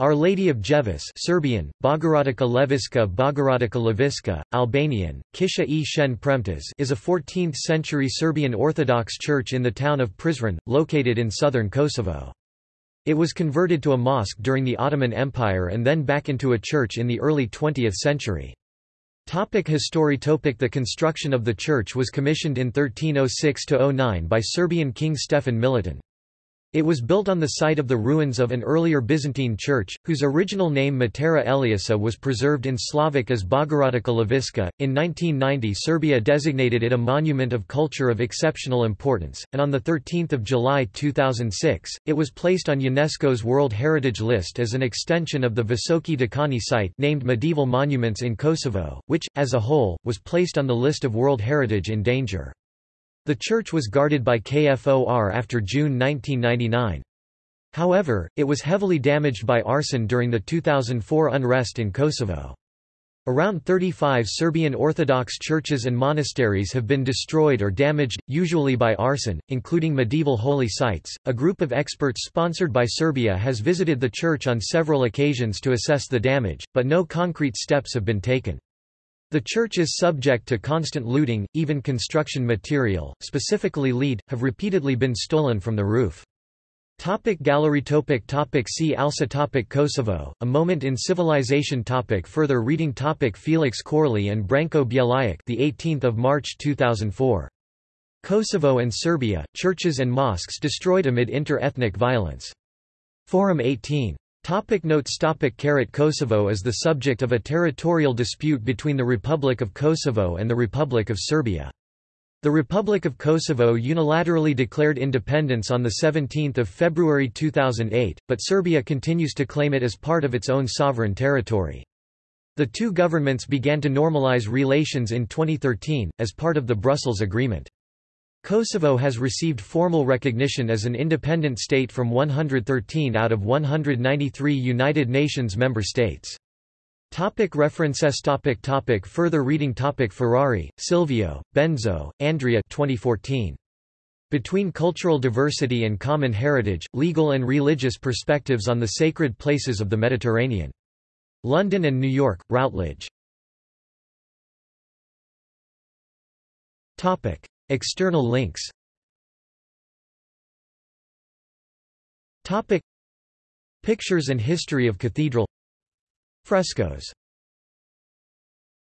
Our Lady of Ljeviš Serbian, Bogorodica Ljeviška Bogorodica Ljeviška, Albanian, Kisha e Shen Premtës is a 14th-century Serbian Orthodox church in the town of Prizren, located in southern Kosovo. It was converted to a mosque during the Ottoman Empire and then back into a church in the early 20th century. Topic history topic The construction of the church was commissioned in 1306–09 by Serbian King Stefan Milutin. It was built on the site of the ruins of an earlier Byzantine church, whose original name Matera Eliasa was preserved in Slavic as Bogorodica Ljeviška. In 1990 Serbia designated it a monument of culture of exceptional importance, and on 13 July 2006, it was placed on UNESCO's World Heritage List as an extension of the Visoki Dekani site named Medieval Monuments in Kosovo, which, as a whole, was placed on the list of World Heritage in Danger. The church was guarded by KFOR after June 1999. However, it was heavily damaged by arson during the 2004 unrest in Kosovo. Around 35 Serbian Orthodox churches and monasteries have been destroyed or damaged, usually by arson, including medieval holy sites. A group of experts sponsored by Serbia has visited the church on several occasions to assess the damage, but no concrete steps have been taken. The church is subject to constant looting, even construction material, specifically lead, have repeatedly been stolen from the roof. Topic gallery topic topic See also topic Kosovo, A Moment in Civilization topic Further reading topic Felix Corley and Branko Bjelajac the 18th of March 2004. Kosovo and Serbia, Churches and Mosques Destroyed Amid Inter-Ethnic Violence. Forum 18. Topic notes topic Kosovo is the subject of a territorial dispute between the Republic of Kosovo and the Republic of Serbia. The Republic of Kosovo unilaterally declared independence on 17 February 2008, but Serbia continues to claim it as part of its own sovereign territory. The two governments began to normalize relations in 2013, as part of the Brussels Agreement. Kosovo has received formal recognition as an independent state from 113 out of 193 United Nations member states. Topic references topic topic Further reading topic Ferrari, Silvio, Benzo, Andrea 2014. Between Cultural Diversity and Common Heritage, Legal and Religious Perspectives on the Sacred Places of the Mediterranean. London and New York, Routledge. Topic. External links. Topic. Pictures and history of cathedral. Frescoes